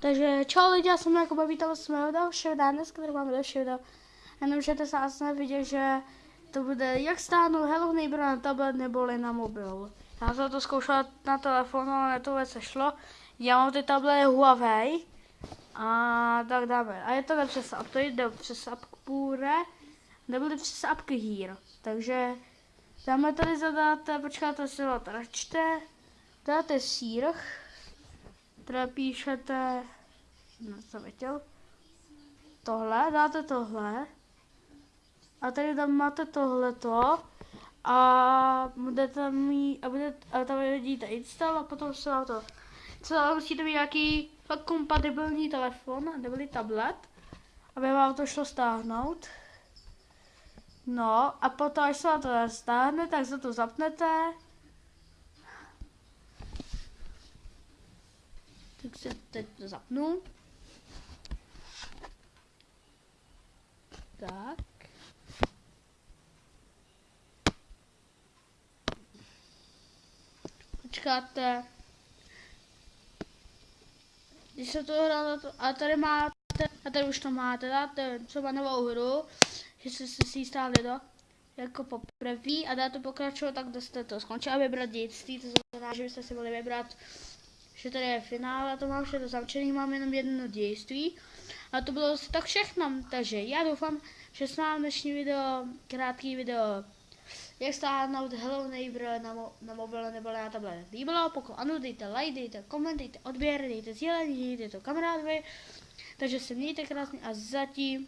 Takže čau lidi, já jsem jako vítala z mého dalšího dneska tady máme další video. Jenom, že se asi vidět, že to bude jak stáhnout Hello Neighbor na tablet neboli na mobil. Já jsem to zkoušela na telefonu, ale to vůbec šlo. Já mám ty tablety Huawei. A tak dáme. A je to přes app, to jde přes app Pure, nebyly přes apky Here. Takže dáme tady zadat, počkáte si to teda čte, dáte sírch, teda píšete, no co chtěl, tohle, dáte tohle, a tady tam máte tohleto, a budete mít, a, budete, a tam vidíte install a potom se vám to, co musíte mít nějaký fakt kompatibilní telefon, nebo tablet, aby vám to šlo stáhnout. No a potom, až se vám to stáhne, tak se to zapnete. Tak se teď to zapnu. Tak. Počkáte. Když se to hrál, a tady máte, a tady už to máte, dáte třeba novou hru, že jste si ji stáli do jako poprvé a dáte pokračovat, tak jste to skončili a vybrat dětství, to znamená, že byste si mohli vybrat, že tady je finále, to mám všechno zavčený, mám jenom jedno dějství. A to bylo asi tak všechno, takže já doufám, že se vám dnešní video, krátký video, jak stáhnout Hello Neighbor na, mo na mobil nebo na tablet. Líbilo, pokud ano, dejte like, dejte koment, dejte odběr, dejte sdílení, dejte to kamarádovi, takže se mějte krásně a zatím